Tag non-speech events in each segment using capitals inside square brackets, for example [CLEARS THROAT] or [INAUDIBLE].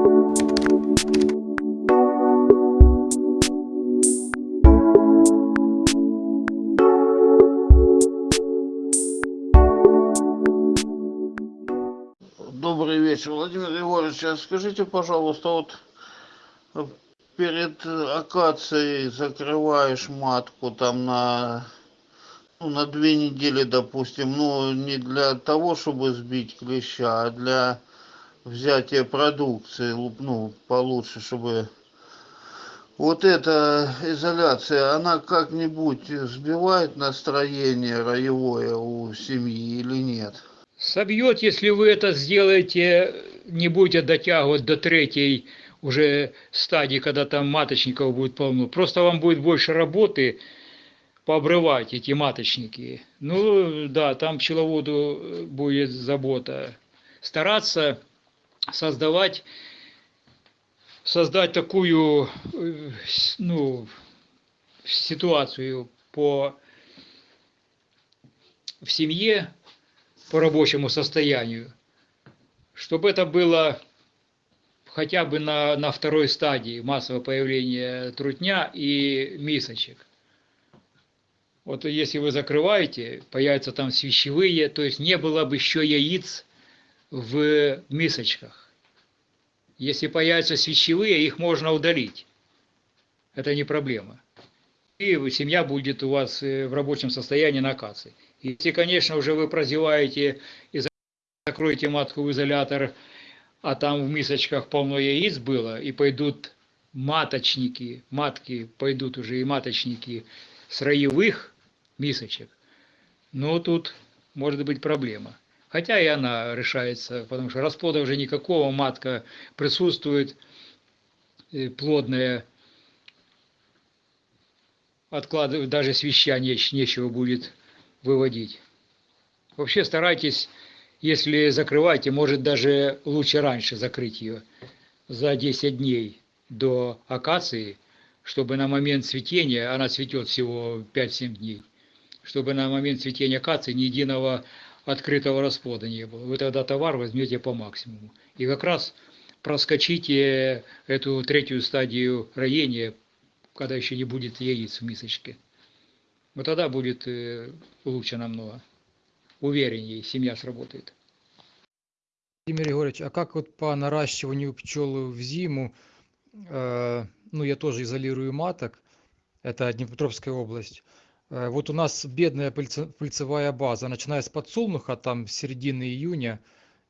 Добрый вечер, Владимир Егорович. А скажите, пожалуйста, вот э, перед акацией закрываешь матку там на, ну, на две недели, допустим, ну, не для того, чтобы сбить клеща, а для взятия продукции, ну, получше, чтобы... Вот эта изоляция, она как-нибудь сбивает настроение роевое у семьи или нет? Собьет, если вы это сделаете, не будете дотягивать до третьей уже стадии, когда там маточников будет полно. Просто вам будет больше работы пообрывать эти маточники. Ну да, там пчеловоду будет забота. Стараться создавать создать такую ну, ситуацию по в семье по рабочему состоянию, чтобы это было хотя бы на, на второй стадии массового появления трутня и мисочек. Вот если вы закрываете, появятся там свящевые, то есть не было бы еще яиц в мисочках. Если появятся свящевые, их можно удалить. Это не проблема. И семья будет у вас э, в рабочем состоянии на акации. Если, конечно, уже вы прозеваете и закроете матку в изолятор, а там в мисочках полно яиц было, и пойдут маточники, матки пойдут уже и маточники с роевых мисочек, ну тут может быть проблема. Хотя и она решается, потому что расплода уже никакого, матка присутствует, э, плодная, откладывать, даже свеща нечего будет выводить. Вообще старайтесь, если закрываете, может даже лучше раньше закрыть ее, за 10 дней до акации, чтобы на момент цветения, она цветет всего 5-7 дней, чтобы на момент цветения акации ни единого открытого расплода не было. Вы тогда товар возьмете по максимуму. И как раз проскочите эту третью стадию роения, когда еще не будет яиц в мисочке. Вот тогда будет э, лучше намного. Увереннее семья сработает. Владимир Егорович, а как вот по наращиванию пчел в зиму, э, ну я тоже изолирую маток, это Днепропетровская область, вот у нас бедная пыльцевая база, начиная с подсолнуха, там с середины июня,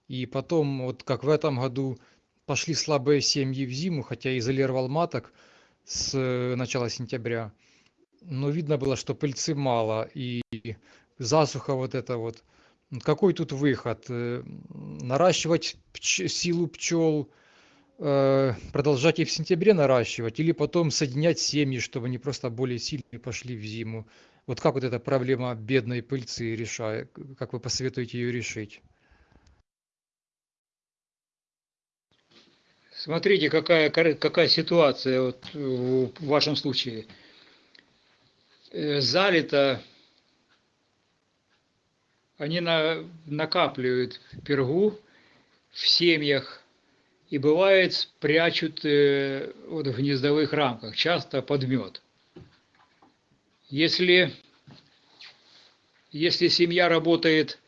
и потом, вот как в этом году, пошли слабые семьи в зиму, хотя изолировал маток с э, начала сентября. Но видно было, что пыльцы мало, и засуха вот это вот. Какой тут выход? Э, наращивать пч силу пчел, продолжать их в сентябре наращивать, или потом соединять семьи, чтобы они просто более сильные пошли в зиму. Вот как вот эта проблема бедной пыльцы решает, как вы посоветуете ее решить? Смотрите, какая, какая ситуация вот в вашем случае. Э, залито, они на, накапливают пергу в семьях и бывает прячут э, вот в гнездовых рамках, часто под мед. Если, если семья работает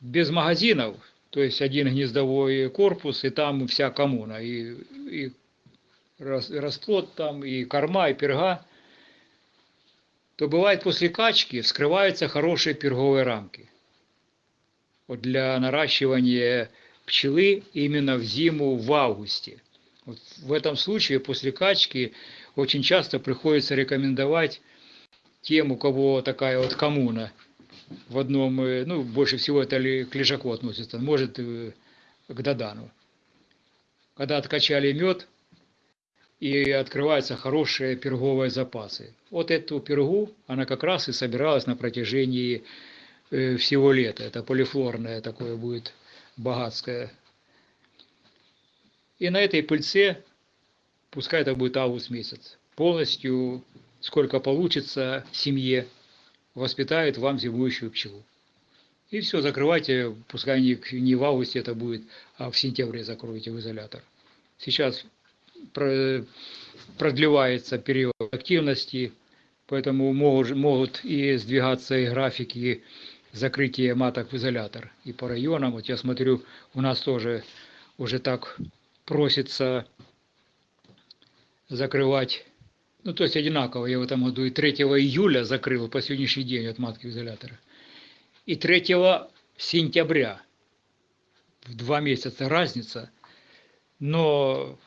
без магазинов, то есть один гнездовой корпус, и там вся коммуна, и, и расплод там, и корма, и перга, то бывает после качки вскрываются хорошие перговые рамки. Вот для наращивания пчелы именно в зиму в августе. Вот в этом случае после качки очень часто приходится рекомендовать тем, у кого такая вот коммуна в одном, э, ну, больше всего это к лежаку относится, может э, к Дадану. Когда откачали мед, и открываются хорошие перговые запасы. Вот эту пергу, она как раз и собиралась на протяжении э, всего лета. Это полифлорное такое будет богатское. И на этой пыльце пускай это будет август месяц, полностью, сколько получится семье, воспитает вам зимующую пчелу. И все, закрывайте, пускай не, не в августе это будет, а в сентябре закроете в изолятор. Сейчас про- продлевается период активности, поэтому могут, могут и сдвигаться и графики закрытия маток в изолятор. И по районам, вот я смотрю, у нас тоже уже так просится закрывать, ну то есть одинаково, я в этом году и 3 июля закрыл по сегодняшний день от матки изолятора, и 3 сентября, в два месяца разница, но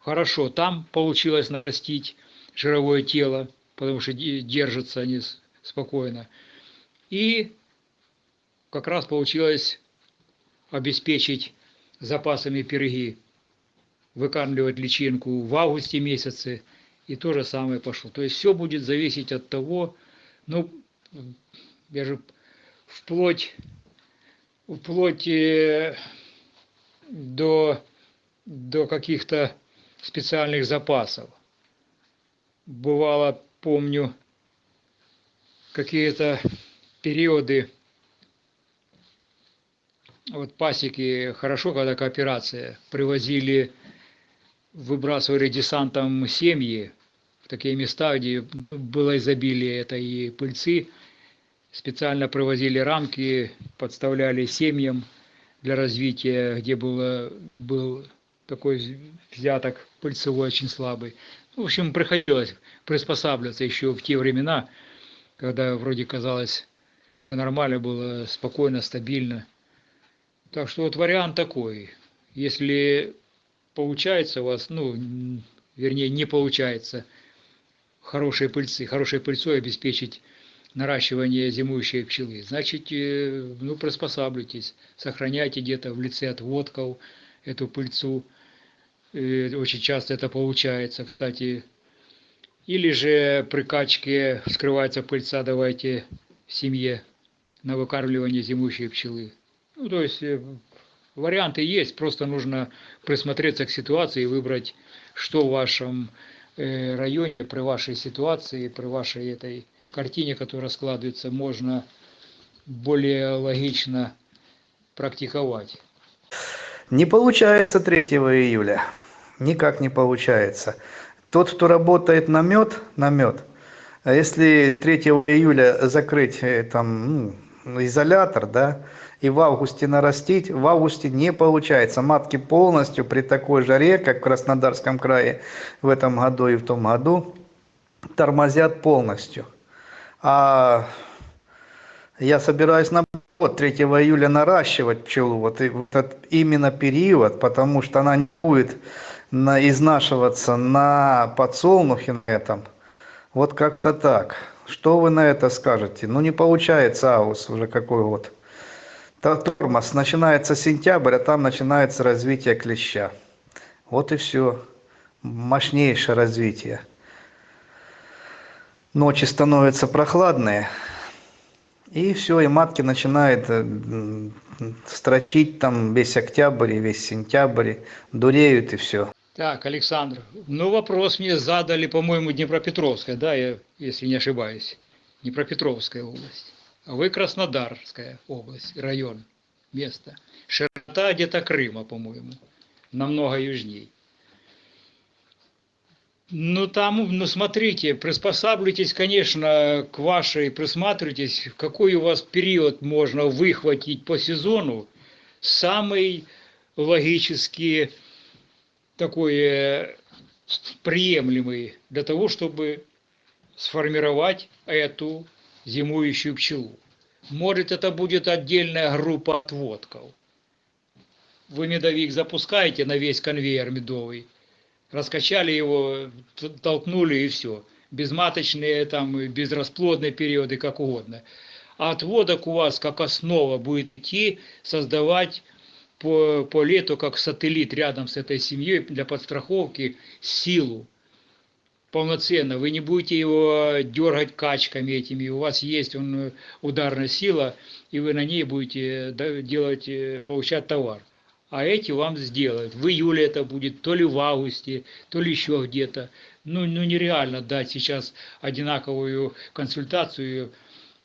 хорошо, там получилось нарастить жировое тело, потому что де- держатся они спокойно. И как раз получилось обеспечить запасами пироги, выкармливать личинку в августе месяце, и то же самое пошло. То есть все будет зависеть от того, ну, я же вплоть, вплоть до, до каких-то специальных запасов. Бывало, помню, какие-то периоды, вот пасеки, хорошо, когда кооперация, привозили, выбрасывали десантом семьи в такие места, где было изобилие этой пыльцы, специально привозили рамки, подставляли семьям для развития, где было, был такой взяток пыльцевой очень слабый. В общем, приходилось приспосабливаться еще в те времена, когда вроде казалось нормально было, спокойно, стабильно. Так что вот вариант такой. Если получается у вас, ну, вернее, не получается хорошей пыльцы, хорошей пыльцой обеспечить наращивание зимующей пчелы, значит, э, ну, приспосабливайтесь, сохраняйте где-то в лице отводков эту пыльцу. Э, Очень часто это получается, кстати. Или же при качке скрывается пыльца, давайте в семье на выкармливание зимующей пчелы. Ну, то есть э, варианты есть, просто нужно присмотреться к ситуации и выбрать, что в вашем э, районе, при вашей ситуации, при вашей этой картине, которая складывается, можно более логично практиковать. Не получается 3 июля. Никак не получается. Тот, кто работает на мед, на мед, а если 3 июля закрыть э, там ну, изолятор, да, и в августе нарастить, в августе не получается. Матки полностью при такой жаре, как в Краснодарском крае в этом году и в том году, тормозят полностью. А я собираюсь на вот 3 июля наращивать пчелу, вот и вот этот именно период, потому что она не будет на, изнашиваться на подсолнухе на этом. Вот как-то так. Что вы на это скажете? Ну не получается август уже какой. Та- Тормоз. Начинается сентябрь, а там начинается развитие клеща. Вот и все. Мощнейшее развитие. Ночи становятся прохладные. И все, и матки начинают э, строчить там весь октябрь и весь сентябрь, дуреют и все. Так, Александр, ну вопрос мне задали, по-моему, Днепропетровская, да, я, если не ошибаюсь. Днепропетровская область. А вы Краснодарская область, район, место. Широта где-то Крыма, по-моему, намного южней. Ну там, ну смотрите, приспосабливайтесь, конечно, к вашей, присматривайтесь, какой у вас период можно выхватить по сезону самый логически такой э, приемлемый для того, чтобы сформировать эту зимующую пчелу. Может, это будет отдельная группа отводков. Вы медовик запускаете на весь конвейер медовый, раскачали его, толкнули и все. Безматочные, там, безрасплодные периоды, как угодно. А отводок у вас как основа будет идти создавать по, по лету как сателлит рядом с этой семьей для подстраховки силу полноценно. Вы не будете его дергать качками этими. У вас есть он, ударная сила, и вы на ней будете делать, э, получать товар. А эти вам сделают. В июле это будет, то ли в августе, то ли еще где-то. Ну, ну нереально дать сейчас одинаковую консультацию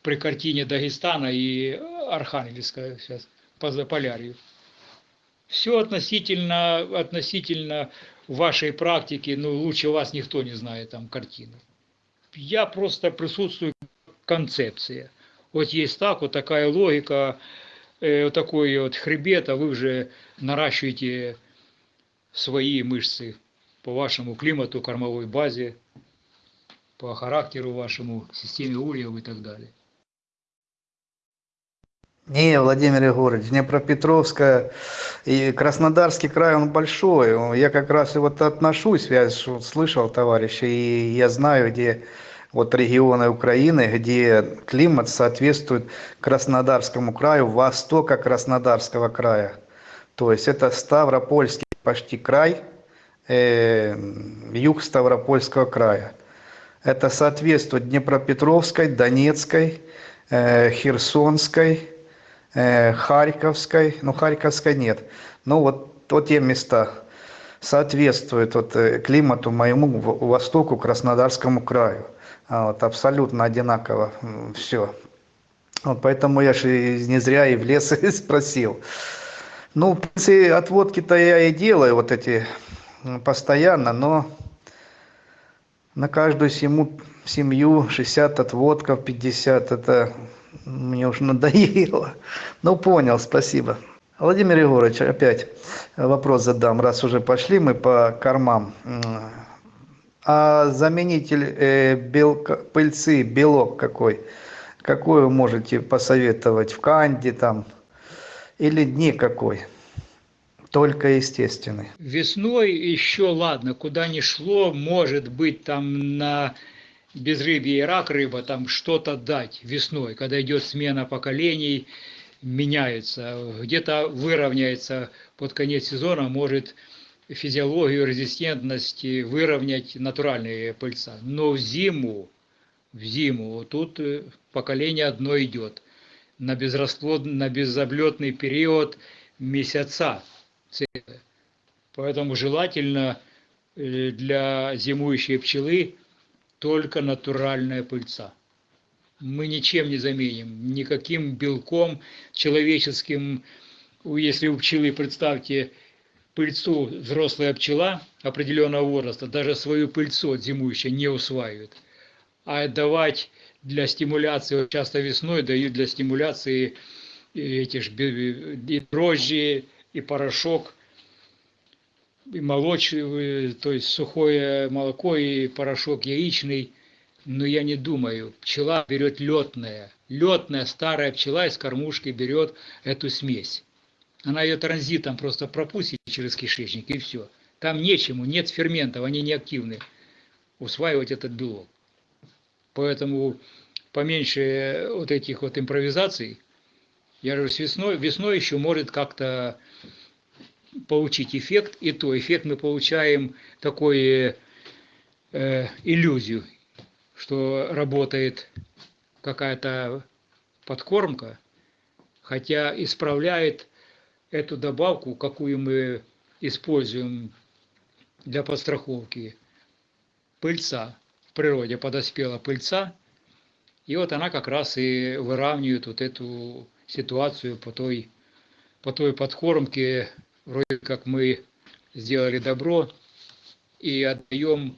при картине Дагестана и Архангельска сейчас по Заполярью. Все относительно, относительно вашей практики, ну, лучше вас никто не знает там картины. Я просто присутствую концепция. Вот есть так, вот такая логика, э, вот такой вот хребет, а вы уже наращиваете свои мышцы по вашему климату, кормовой базе, по характеру вашему, системе ульев и так далее. Не, Владимир Егорович, Днепропетровская и Краснодарский край, он большой. Я как раз и вот отношусь, я слышал товарища, и я знаю, где вот регионы Украины, где климат соответствует Краснодарскому краю, востока Краснодарского края. То есть это Ставропольский почти край, э, юг Ставропольского края. Это соответствует Днепропетровской, Донецкой, э, Херсонской, Харьковской, ну Харьковской нет, ну вот, вот те места соответствуют вот, э, климату моему востоку, Краснодарскому краю. А Вот, абсолютно одинаково все. Вот поэтому я же не зря и в лес [LAUGHS] спросил. Ну, в принципе, отводки-то я и делаю вот эти постоянно, но на каждую семью, семью 60 отводков, 50, это мне уже надоело. Ну, понял, спасибо. Владимир Егорович, опять вопрос задам, раз уже пошли мы по кормам. А заменитель э, белка, пыльцы, белок какой? Какой вы можете посоветовать? В Канде там? Или никакой? Только естественный. Весной еще ладно, куда ни шло, может быть там на безрыбье и рак рыба, там что-то дать весной, когда идет смена поколений, меняется, где-то выровняется под конец сезона, может физиологию резистентности выровнять натуральные пыльца. Но в зиму, в зиму, вот тут э, поколение одно идет, на, безрасплод, на безоблетный период месяца. Поэтому желательно э, для зимующей пчелы только натуральная пыльца. Мы ничем не заменим, никаким белком человеческим. Если у пчелы, представьте, пыльцу взрослая пчела определенного возраста, даже свою пыльцу от зимующей не усваивает. А давать для стимуляции, часто весной дают для стимуляции эти ж дрожжи, и порошок, и молоч, э, то есть сухое молоко и порошок яичный. Но я не думаю, пчела берет летная, летная старая пчела из кормушки берет эту смесь. Она ее транзитом просто пропустит через кишечник и все. Там нечему, нет ферментов, они не активны усваивать этот белок. Поэтому поменьше вот этих вот импровизаций. Я с весной, весной еще может как-то получить эффект, и то эффект мы получаем такой э, иллюзию, что работает какая-то подкормка, хотя исправляет эту добавку, какую мы используем для подстраховки, пыльца. В природе подоспела пыльца, и вот она как раз и выравнивает вот эту ситуацию по той, по той подкормке, вроде как мы сделали добро и отдаем,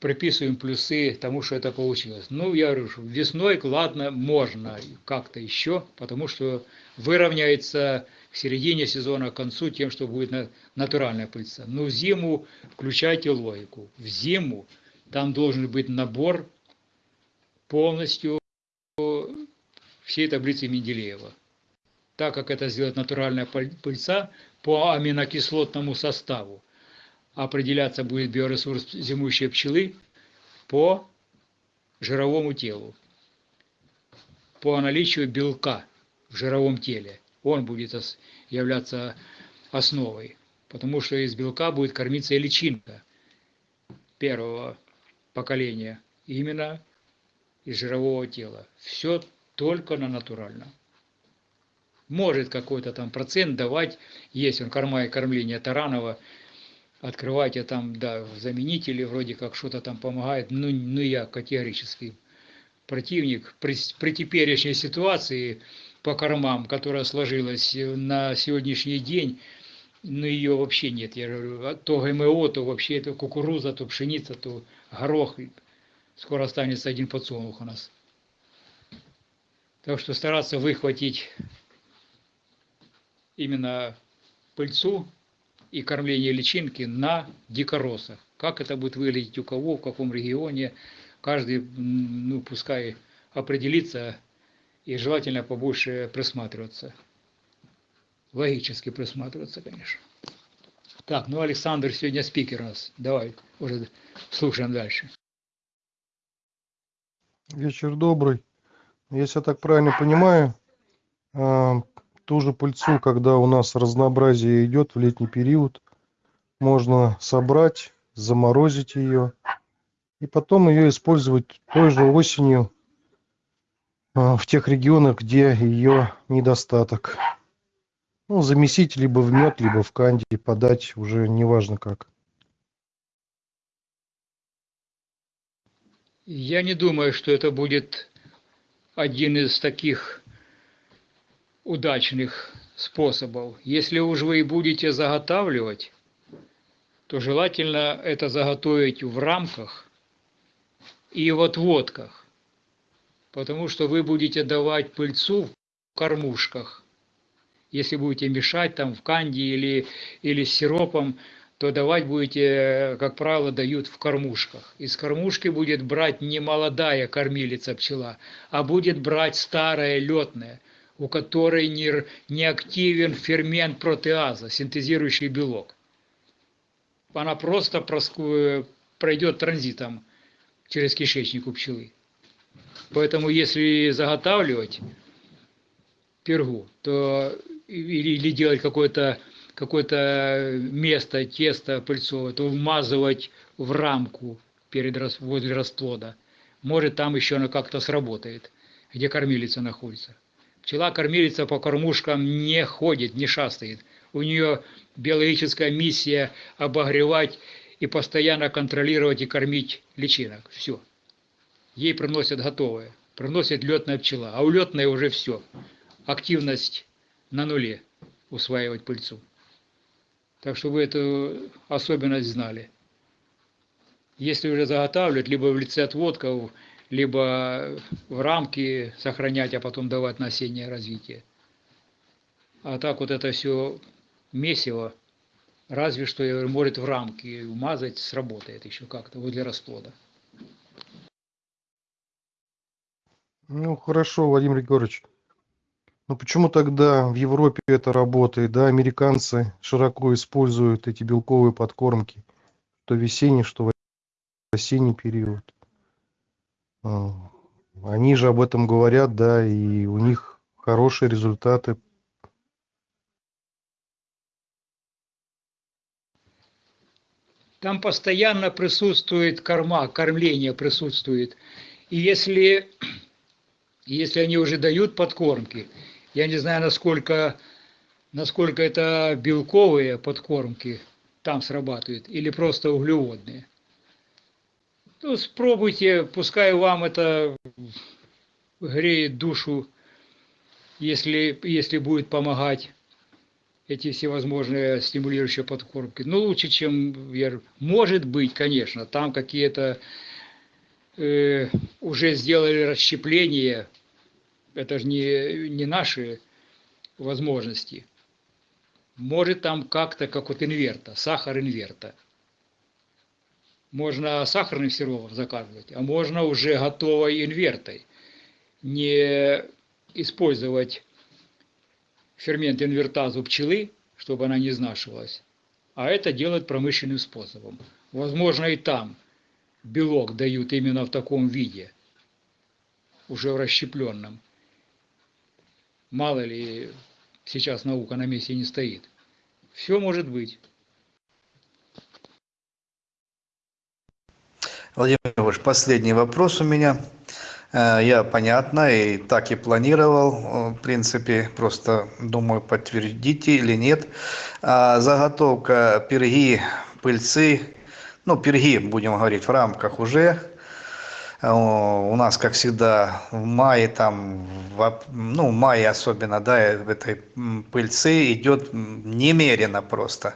приписываем плюсы тому, что это получилось. Ну, я говорю, что весной, ладно, можно как-то еще, потому что выровняется к середине сезона, к концу тем, что будет на- натуральная пыльца. Но в зиму включайте логику. В зиму там должен быть набор полностью всей таблицы Менделеева. Так как это сделает натуральная пыль- пыльца по аминокислотному составу, определяться будет биоресурс зимующей пчелы по жировому телу, по наличию белка в жировом теле. Он будет являться основой, потому что из белка будет кормиться и личинка первого поколения, именно из жирового тела. Все только на натуральном. Может какой-то там процент давать, есть он корма и кормление Таранова, открывайте там, да, заменители, вроде как что-то там помогает, ну, ну я категорически противник при, при теперешней ситуации по кормам, которая сложилась э, на сегодняшний день, ну ее вообще нет. Я говорю, а то ГМО, то вообще это кукуруза, то пшеница, то горох. Скоро останется один подсолнух у нас. Так что стараться выхватить именно пыльцу и кормление личинки на дикоросах. Как это будет выглядеть у кого, в каком регионе, каждый, ну, пускай определится и желательно побольше присматриваться. Логически присматриваться, конечно. Так, ну Александр сегодня спикер у нас. Давай, уже слушаем дальше. Вечер добрый. Если я так правильно понимаю, а, ту же пыльцу, когда у нас разнообразие идет в летний период, можно собрать, заморозить ее и потом ее использовать той же осенью а, в тех регионах, где ее недостаток. Ну, замесить либо в мед, либо в канди, подать уже неважно как. Я не думаю, что это будет один из таких удачных способов. Если уж вы и будете заготавливать, то желательно это заготовить в рамках и в отводках, потому что вы будете давать пыльцу в кормушках. Если будете мешать там в канди или, или с сиропом, то давать будете, как правило, дают в кормушках. Из кормушки будет брать не молодая кормилица пчела, а будет брать старая летная, у которой не, не активен фермент протеаза, синтезирующий белок. Она просто пройдет транзитом через кишечник у пчелы. Поэтому если заготавливать пергу, то или, или делать какое-то какое-то место, тесто пыльцовое, то вмазывать в рамку перед, возле расплода. Может, там еще оно как-то сработает, где кормилица находится. Пчела-кормилица по кормушкам не ходит, не шастает. У нее биологическая миссия обогревать и постоянно контролировать и кормить личинок. Все. Ей приносят готовое. Приносит летная пчела. А у летной уже все. Активность на нуле усваивать пыльцу. Так что вы эту особенность знали. Если уже заготавливать, либо в лице отводков, либо в рамки сохранять, а потом давать на осеннее развитие. А так вот это все месиво, разве что я говорю, может в рамки умазать, сработает еще как-то возле расплода. Ну, хорошо, Владимир Егорович. Но почему тогда в Европе это работает, да, американцы широко используют эти белковые подкормки, что весенний, что в осенний период. А, Они же об этом говорят, да, и у них хорошие результаты. Там постоянно присутствует корма, кормление присутствует. И если, если они уже дают подкормки, я не знаю, насколько, насколько это белковые подкормки там срабатывают, или просто углеводные. Ну, спробуйте, пускай вам это греет душу, если, если будет помогать эти всевозможные стимулирующие подкормки. Ну, лучше, чем говорю, Может быть, конечно, там какие-то э, уже сделали расщепление, это же не, не наши возможности. Может там как-то, как вот инверта, сахар инверта. Можно сахарный сироп заказывать, а можно уже готовой инвертой. Не использовать фермент инвертазу пчелы, чтобы она не изнашивалась, а это делать промышленным способом. Возможно, и там белок дают именно в таком виде, уже в расщепленном. Мало ли, сейчас наука на месте не стоит. Все может быть. Владимир Егорович, последний вопрос у меня. Э, Я, понятно, и так и планировал, э, в принципе, просто думаю, подтвердите или нет. А Заготовка перги, пыльцы, ну, перги, будем говорить, в рамках уже Э, У нас, как всегда, в мае, там, ну, в мае особенно, да, в этой пыльцы идет немерено просто.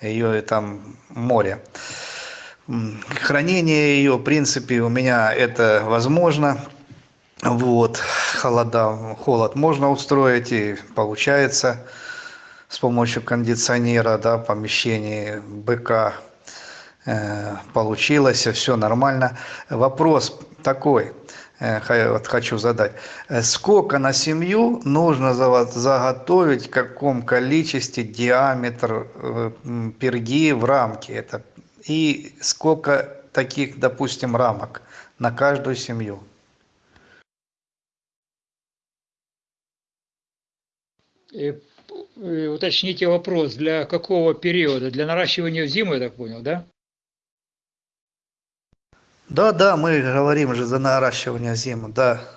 Ее там море. Хранение ее, в принципе, у меня это возможно. Вот, холода, холод можно устроить, и получается с помощью кондиционера, да, помещение БК э, получилось, все нормально. Вопрос такой, э, вот хочу задать. Сколько на семью нужно за- заготовить, в каком количестве диаметр э, перги в рамке? Это, и сколько таких, допустим, рамок на каждую семью? Э, э, Уточните вопрос, для какого периода? Для наращивания в зиму, я так понял, да? Да, да, мы говорим же за наращивание зимы, да.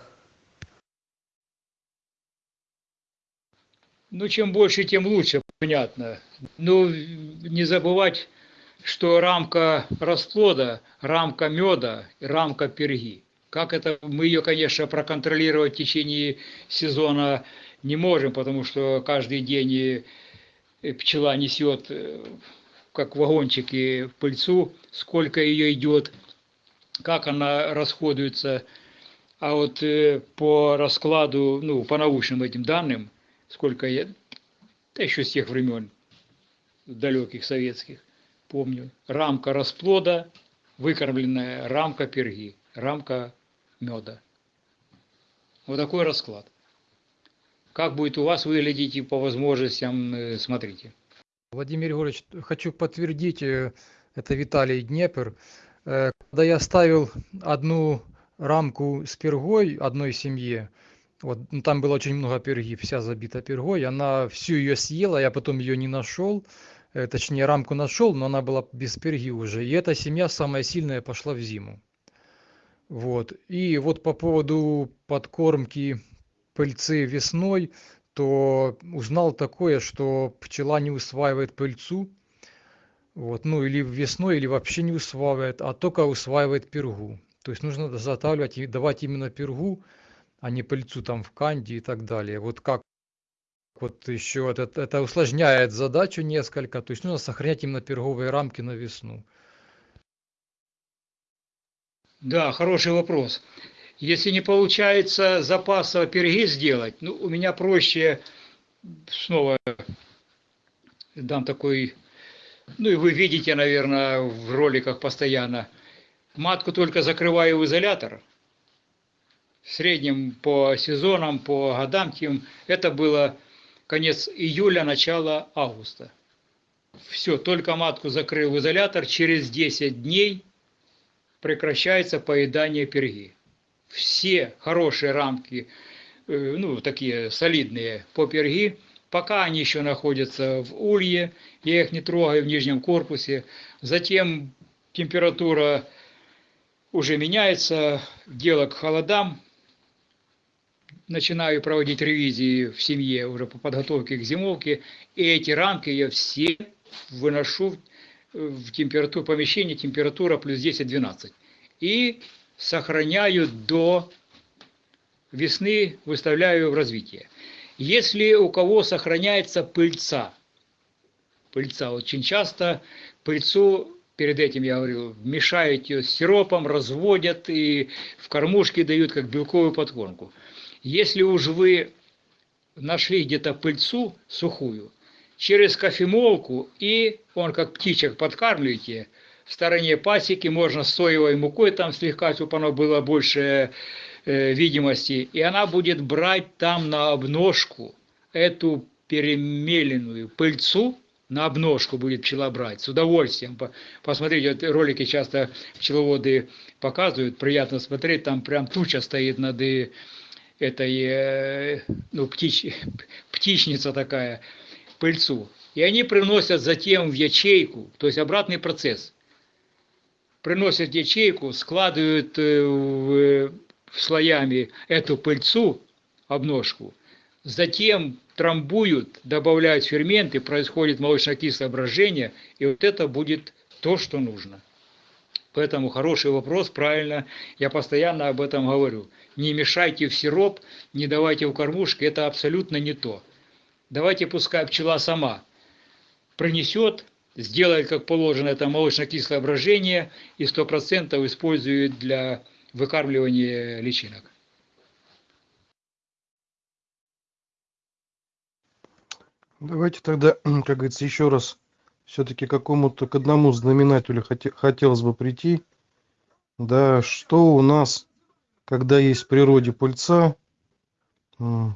Ну, чем больше, тем лучше, понятно. Ну, не забывать, что рамка расплода, рамка меда, рамка перги. Как это, мы ее, конечно, проконтролировать в течение сезона не можем, потому что каждый день пчела несет, э, как вагончики, пыльцу, сколько ее идет, как она расходуется. А вот э, по раскладу, ну, по научным этим данным, сколько я, да еще с тех времен, далеких советских, помню, рамка расплода, выкормленная рамка перги, рамка меда. Вот такой расклад. Как будет у вас выглядеть и по возможностям, э, смотрите. Владимир Егорович, хочу подтвердить, э, это Виталий Днепр. Э, Когда я ставил одну рамку с пергой одной семье, вот ну, там было очень много перги, вся забита пергой, она всю ее съела, я потом ее не нашел, точнее рамку нашел, но она была без перги уже. И эта семья самая сильная пошла в зиму. Вот. И вот по поводу подкормки пыльцы весной, то узнал такое, что пчела не усваивает пыльцу, вот, ну или весной, или вообще не усваивает, а только усваивает пергу. То есть нужно заготавливать и давать именно пергу, а не пыльцу там в канде и так далее. Вот как вот еще это, это усложняет задачу несколько, то есть нужно сохранять именно перговые рамки на весну. Да, хороший вопрос. Если не получается запаса перги сделать, ну, у меня проще, снова дам такой, ну и вы видите, наверное, в роликах постоянно, матку только закрываю в изолятор, в среднем по сезонам, по годам, тем это было конец июля, начало августа. Все, только матку закрыл в изолятор, через 10 дней прекращается поедание перги. Все хорошие рамки, э, ну, такие солидные по перги, пока они еще находятся в улье, я их не трогаю в нижнем корпусе. Затем температура уже меняется, дело к холодам. Начинаю проводить ревизии в семье уже по подготовке к зимовке. И эти рамки я все выношу в температуру помещения, температура плюс 10-12. И сохраняю до весны, выставляю в развитие. Если у кого сохраняется пыльца, пыльца очень часто, пыльцу, перед этим я говорил, мешают ее сиропом, разводят и в кормушки дают как белковую подкормку. Если уж вы нашли где-то пыльцу сухую, через кофемолку и он как птичек подкармливаете, в стороне пасеки можно соевой мукой там слегка, чтобы оно было больше э, видимости, и она будет брать там на обножку эту перемеленную пыльцу, на обножку будет пчела брать, с удовольствием. Посмотрите, вот ролики часто пчеловоды показывают, приятно смотреть, там прям туча стоит над э, этой, э, ну, птич, птичница такая, пыльцу. И они приносят затем в ячейку, то есть обратный процесс. Приносят ячейку, складывают в, в слоями эту пыльцу, обножку, затем трамбуют, добавляют ферменты, происходит молочно-кислое брожение, и вот это будет то, что нужно. Поэтому хороший вопрос, правильно, я постоянно об этом говорю. Не мешайте в сироп, не давайте в кормушки, это абсолютно не то. Давайте пускай пчела сама принесет, сделает как положено это молочно-кислое брожение и 100% использует для выкармливания личинок. Давайте тогда, [CLEARS THROAT] как говорится, еще раз все-таки какому-то к одному знаменателю хоте- хотелось бы прийти. Да, что у нас, когда есть в природе пыльца,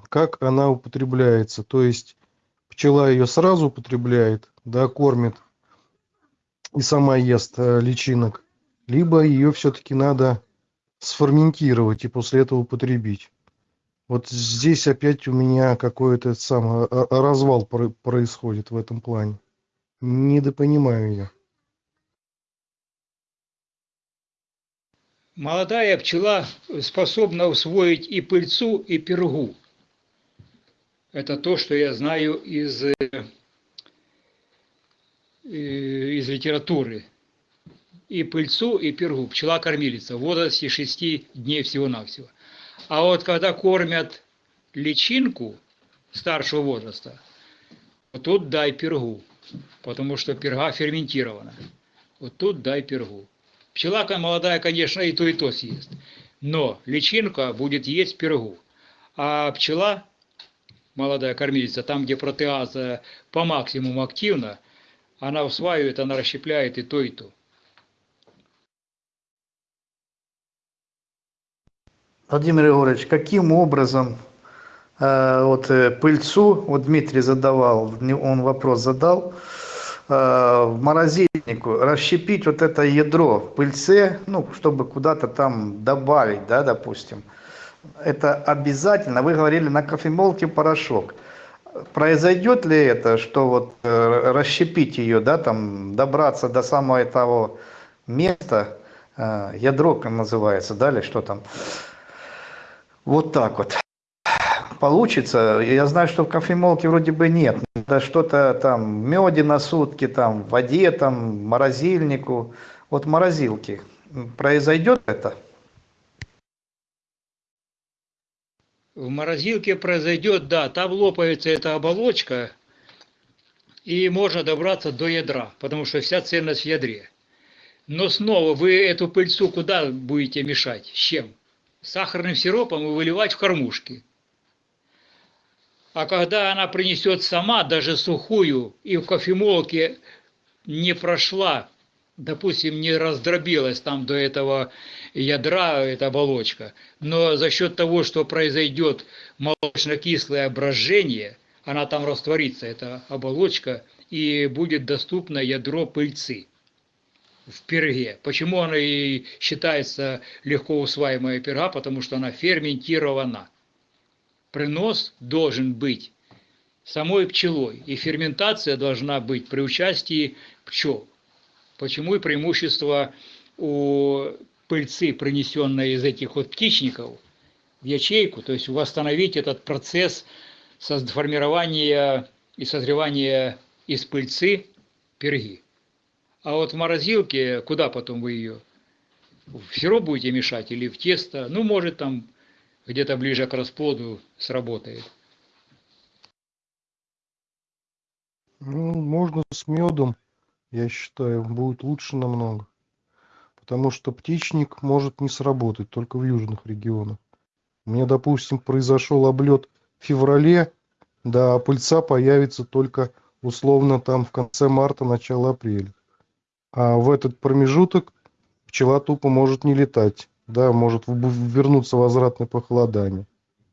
как она употребляется. То есть пчела ее сразу употребляет, да, кормит и сама ест э, личинок, либо ее все-таки надо сферментировать и после этого употребить. Вот здесь опять у меня какой-то сам э, э, развал про- происходит в этом плане. Недопонимаю я. Молодая пчела способна усвоить и пыльцу, и пергу. Это то, что я знаю из, э, из литературы. И пыльцу, и пергу. Пчела-кормилица в возрасте 6 дней всего-навсего. А вот когда кормят личинку старшего возраста, тут дай пергу, потому что перга ферментирована. Вот тут дай пергу. Пчела молодая, конечно, и то, и то съест. Но личинка будет есть пергу. А пчела, молодая кормилица, там, где протеаза по максимуму активна, она усваивает, она расщепляет и то, и то. Владимир Егорович, каким образом вот э, пыльцу, вот Дмитрий задавал, он вопрос задал, э, в морозильнику расщепить вот это ядро в пыльце, ну, чтобы куда-то там добавить, да, допустим. Это обязательно, вы говорили, на кофемолке порошок. Произойдет ли это, что вот э, расщепить ее, да, там, добраться до самого того места, э, ядро называется, да, или что там, вот так вот. Получится. Я знаю, что в кофемолке вроде бы нет. Да что-то там меде на сутки, там в воде, там морозильнику. Вот морозилки. Произойдет это? В морозилке произойдет, да, там лопается эта оболочка, и можно добраться до ядра, потому что вся ценность в ядре. Но снова вы эту пыльцу куда будете мешать? С чем? С сахарным сиропом и выливать в кормушки. А когда она принесет сама, даже сухую, и в кофемолке не прошла, допустим, не раздробилась там до этого ядра, эта оболочка, но за счет того, что произойдет молочно-кислое брожение, она там растворится, эта оболочка, и будет доступно ядро пыльцы в перге. Почему она и считается легко усваиваемая перга? Потому что она ферментирована. Принос должен быть самой пчелой, и ферментация должна быть при участии пчел. Почему и преимущество у пыльцы, принесенной из этих вот птичников в ячейку, то есть восстановить этот процесс формирования и созревания из пыльцы перги. А вот в морозилке, куда потом вы ее? В сироп будете мешать или в тесто? Ну, может, там где-то ближе к расплоду сработает. Ну, можно с медом, я считаю, будет лучше намного. Потому что птичник может не сработать только в южных регионах. У меня, допустим, произошел облет в феврале, да, а пыльца появится только условно там в конце марта, начало апреля. А в этот промежуток пчела тупо может не летать, да, может вернуться возвратное похолодание.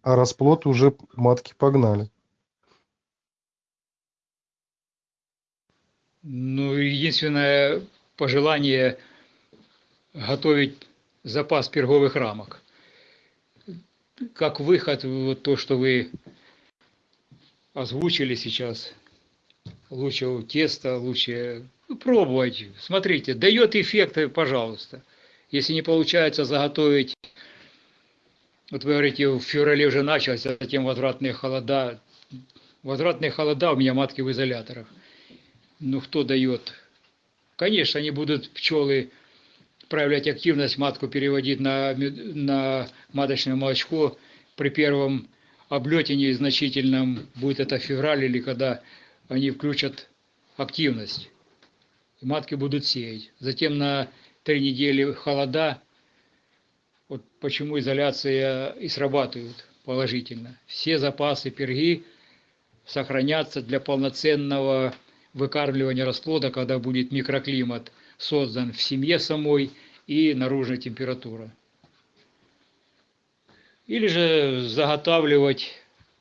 А расплод уже матки погнали. Ну, единственное пожелание готовить запас перговых рамок. Как выход, вот то, что вы озвучили сейчас, лучше тесто, лучше ну, пробовать. Смотрите, дает эффекты, пожалуйста. Если не получается заготовить, вот вы говорите, в феврале уже началось, а затем возвратные холода. Возвратные холода у меня матки в изоляторах. Ну, кто дает? Конечно, они будут пчелы проявлять активность, матку переводить на, на маточное молочко при первом облете незначительном, будет это февраль или когда они включат активность. И матки будут сеять. Затем на три недели холода, вот почему изоляция и срабатывает положительно. Все запасы перги сохранятся для полноценного выкармливания расплода, когда будет микроклимат создан в семье самой и наружная температура. Или же заготавливать,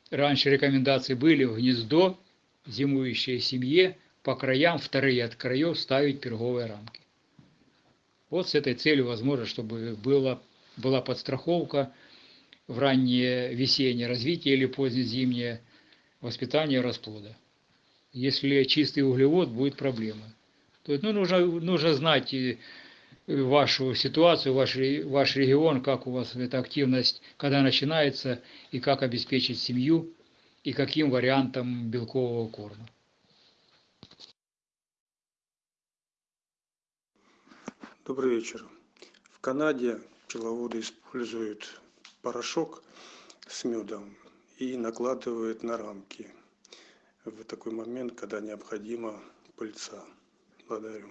раньше рекомендации были в гнездо, зимующей семье, по краям, вторые от краев ставить перговые рамки. Вот с этой целью возможно, чтобы было, была подстраховка в раннее весеннее развитие или позднезимнее воспитание расплода. Если чистый углевод, будет проблема. То есть, ну, нужно, нужно знать вашу ситуацию, ваш, ваш регион, как у вас эта активность, когда начинается, и как обеспечить семью, и каким вариантом белкового корма. Добрый вечер. В Канаде пчеловоды используют порошок с медом и накладывают на рамки в такой момент, когда необходима пыльца. Благодарю.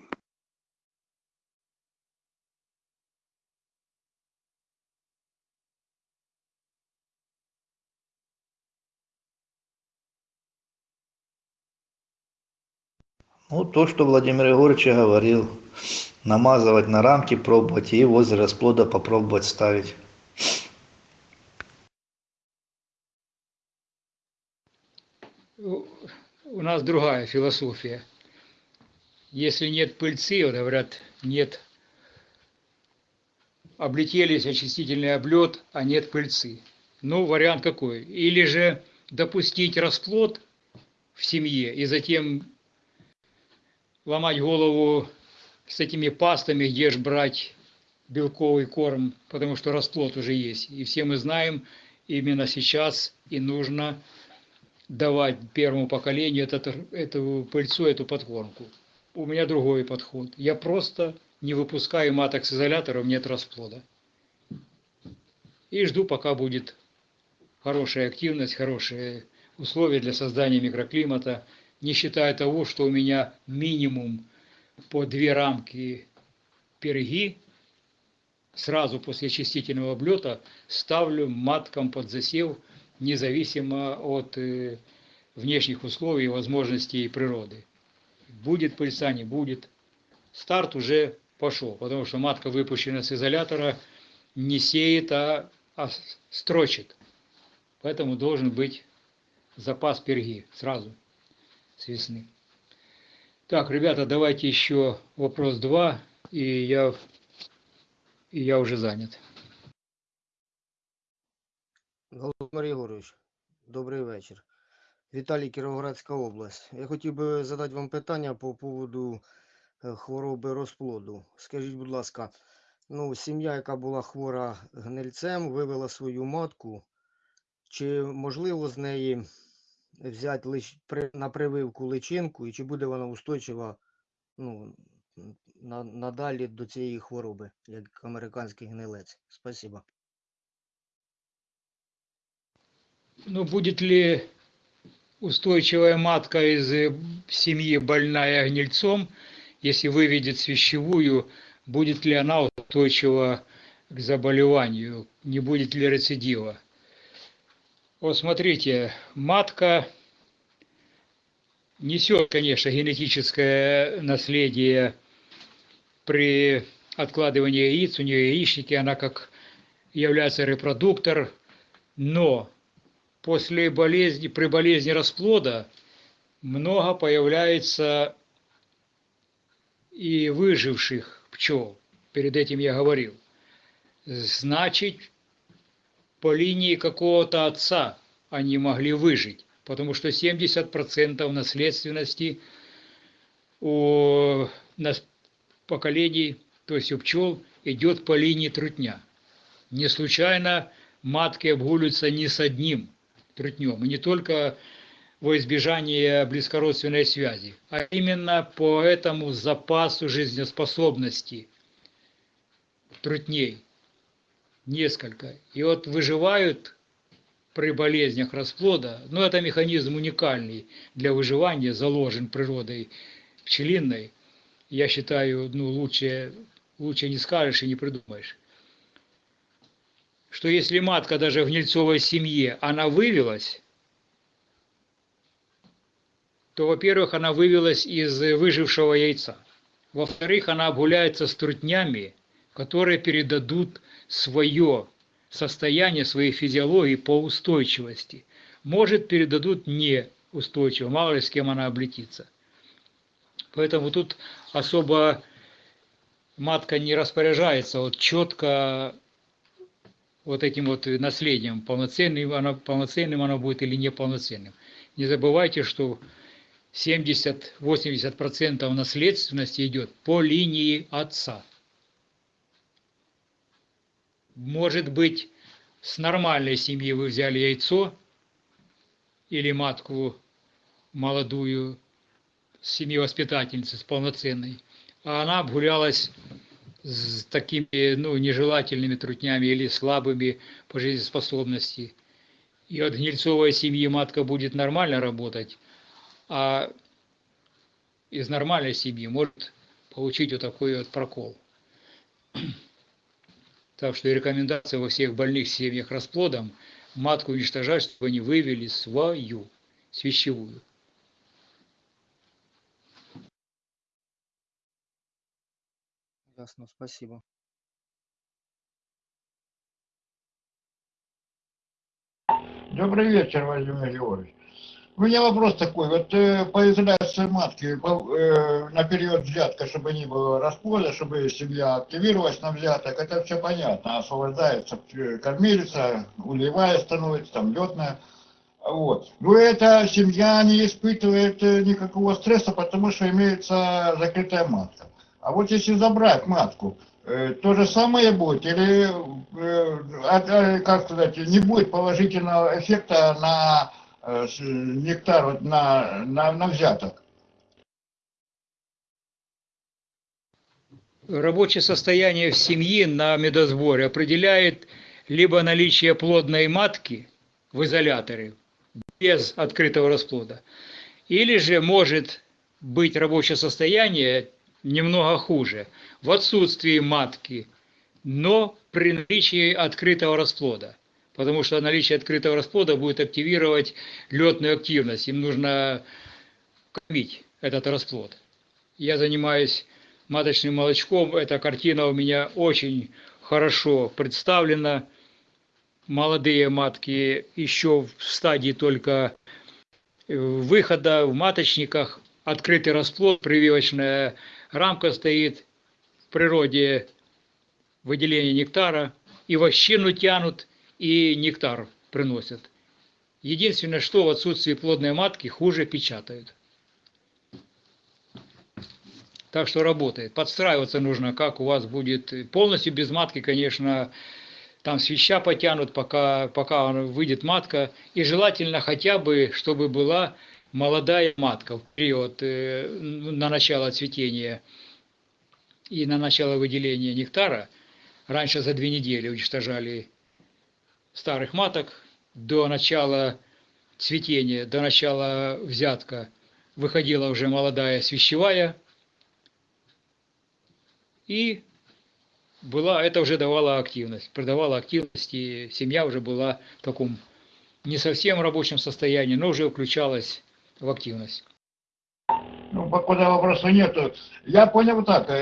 Ну, то, что Владимир Егорович говорил. Намазывать на рамки, пробовать и возле расплода попробовать ставить. У нас другая философия. Если нет пыльцы, говорят, нет, облетелись очистительный облет, а нет пыльцы. Ну, вариант какой? Или же допустить расплод в семье и затем ломать голову с этими пастами, же брать белковый корм, потому что расплод уже есть. И все мы знаем, именно сейчас и нужно давать первому поколению этот, эту пыльцу, эту подкормку. У меня другой подход. Я просто не выпускаю маток с изолятором, нет расплода. И жду, пока будет хорошая активность, хорошие условия для создания микроклимата, не считая того, что у меня минимум по две рамки перги сразу после очистительного облета ставлю маткам под засев, независимо от э, внешних условий возможностей природы. Будет пыльца, не будет. Старт уже пошел, потому что матка, выпущенная с изолятора, не сеет, а, а строчит. Поэтому должен быть запас перги сразу с весны. Так, ребята, давайте еще вопрос два, и я, и я уже занят. Володимир Єгорович, добрий вечір. Віталій Кіровоградська область. Я хотів би задати вам питання по поводу е, хвороби розплоду. Скажіть, будь ласка, ну, сім'я, яка була хвора гнильцем, вивела свою матку. Чи можливо з неї взяти лиш... при... на прививку личинку, і чи буде вона устойчива ну, на... надалі до цієї хвороби, як американський гнилець? Спасибо. Ну, будет ли устойчивая матка из э, семьи больная гнильцом, если выведет свящевую, будет ли она устойчива к заболеванию, не будет ли рецидива? Вот смотрите, матка несет, конечно, генетическое наследие при откладывании яиц, у нее яичники, она как является репродуктор, но после болезни, при болезни расплода много появляется и выживших пчел. Перед этим я говорил. Значит, по линии какого-то отца они могли выжить, потому что 70% наследственности у поколений, то есть у пчел, идет по линии трутня. Не случайно матки обгуливаются не с одним трутнем, и не только во избежание близкородственной связи, а именно по этому запасу жизнеспособности трутней. Несколько. И вот выживают при болезнях расплода, но это механизм уникальный для выживания, заложен природой пчелиной. Я считаю, ну, лучше, лучше не скажешь и не придумаешь. Что если матка даже в гнильцовой семье, она вывелась, то, во-первых, она вывелась из выжившего яйца. Во-вторых, она обгуляется с трутнями, которые передадут свое состояние, своей физиологии по устойчивости. Может, передадут неустойчиво, мало ли с кем она облетится. Поэтому тут особо матка не распоряжается вот четко вот этим вот наследием, полноценным она, полноценным она будет или неполноценным. Не забывайте, что 70-80% наследственности идет по линии отца. Может быть, с нормальной семьи вы взяли яйцо или матку молодую, с семьи воспитательницы, с полноценной, а она обгулялась с такими ну, нежелательными трутнями или слабыми по жизнеспособности. И от гнильцовой семьи матка будет нормально работать, а из нормальной семьи может получить вот такой вот прокол. Так что рекомендация во всех больных семьях расплодом матку уничтожать, чтобы они вывели свою, свящевую. Ясно, спасибо. Добрый вечер, Владимир Георгиевич. У меня вопрос такой. Вот э, по изоляции матки по, э, на период взятка, чтобы не было расплода, чтобы семья активировалась на взяток, это все понятно. Освобождается э, кормилица, улевая становится, там летная. Вот. Но эта семья не испытывает э, никакого стресса, потому что имеется закрытая матка. А вот если забрать матку, э, то же самое будет или, э, а, как сказать, не будет положительного эффекта на нектар, вот на, на, на взяток? Рабочее состояние в семье на медосборе определяет либо наличие плодной матки в изоляторе без открытого расплода, или же может быть рабочее состояние немного хуже, в отсутствии матки, но при наличии открытого расплода. Потому что наличие открытого расплода будет активировать летную активность. Им нужно кормить этот расплод. Я занимаюсь маточным молочком. Эта картина у меня очень хорошо представлена. Молодые матки еще в стадии только выхода в маточниках. Открытый расплод, прививочная рамка стоит в природе выделения нектара, и вощину тянут, и нектар приносят. Единственное, что в отсутствии плодной матки хуже печатают. Так что работает. Подстраиваться нужно, как у вас будет. Полностью без матки, конечно, там свища потянут, пока, пока выйдет матка. И желательно хотя бы, чтобы была молодая матка в период э, на начало цветения и на начало выделения нектара, раньше за две недели уничтожали старых маток, до начала цветения, до начала взятка выходила уже молодая свящевая, и была, это уже давало активность, придавала активность, и семья уже была в таком не совсем рабочем состоянии, но уже включалась в активность. Ну, покуда вопроса нету. Я понял так, э,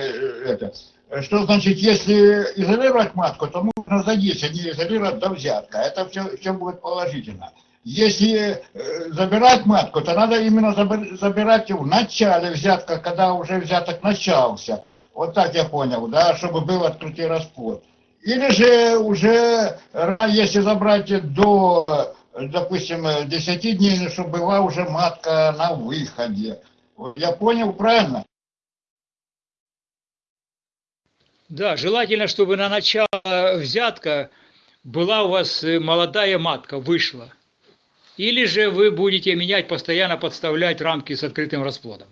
это, что значит, если изолировать матку, то за 10 не изолировать до взятка. Это все, все будет положительно. Если э, забирать матку, то надо именно забирать в начале взятка, когда уже взяток начался. Вот так я понял, да, чтобы был открытый расплод. Или же уже, если забрать до допустим, 10 дней, чтобы была уже матка на выходе. Я понял правильно? Да, желательно, чтобы на начало взятка была у вас молодая матка, вышла. Или же вы будете менять, постоянно подставлять рамки с открытым расплодом,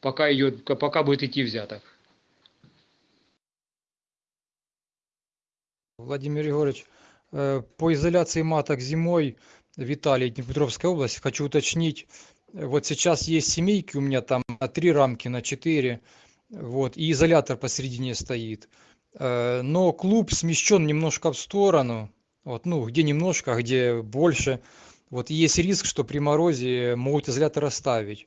пока, идет, пока будет идти взяток. Владимир Егорович, э, по изоляции маток зимой в Италии, Днепропетровская область, хочу уточнить, э, вот сейчас есть семейки у меня там на три рамки, на четыре, вот, и изолятор посередине стоит. Э, Но клуб смещен немножко в сторону, вот, ну, где немножко, а где больше. Вот есть риск, что при морозе могут изолятор оставить.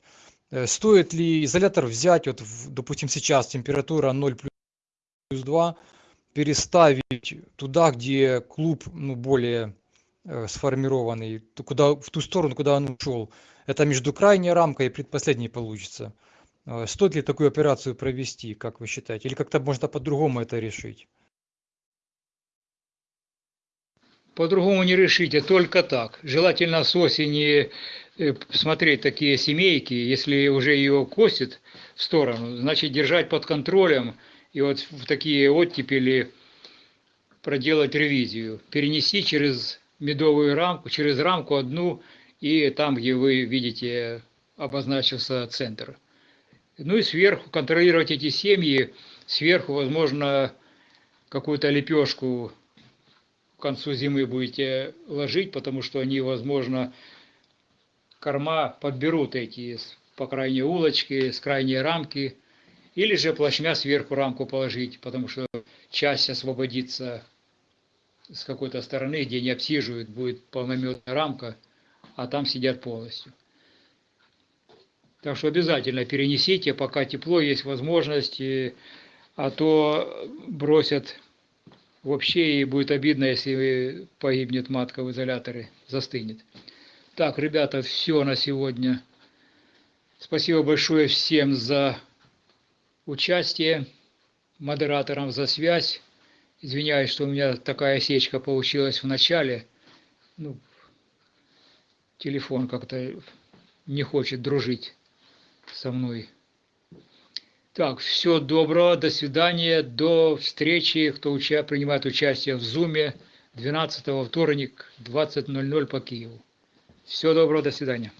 Э, Стоит ли изолятор взять, вот, допустим, сейчас температура 0 плюс 2, переставить туда, где клуб ну, более э, сформированный, куда, в ту сторону, куда он ушел. Это между крайней рамкой и предпоследней получится. Э, Стоит ли такую операцию провести, как вы считаете? Или как-то можно по-другому это решить? По-другому не решите, только так. Желательно с осени э, смотреть такие семейки, если уже ее косит в сторону, значит держать под контролем и вот в такие оттепели проделать ревизию. Перенести через медовую рамку, через рамку одну и там, где вы видите обозначился центр. Ну и сверху контролировать эти семьи, сверху, возможно, какую-то лепешку к концу зимы будете ложить, потому что они, возможно, корма подберут эти по крайней улочке, с крайней рамки, или же плашмя сверху рамку положить, потому что часть освободится с какой-то стороны, где не обсиживают, будет полнометная рамка, а там сидят полностью. Так что обязательно перенесите, пока тепло, есть возможность, а то бросят Вообще и будет обидно, если погибнет матка в изоляторе, застынет. Так, ребята, все на сегодня. Спасибо большое всем за участие, модераторам за связь. Извиняюсь, что у меня такая осечка получилась в начале. Ну, телефон как-то не хочет дружить со мной. Так, всего доброго, до свидания, до встречи, кто уча, принимает участие в Зуме 12 вторник, 20.00 по Киеву. Всего доброго, до свидания.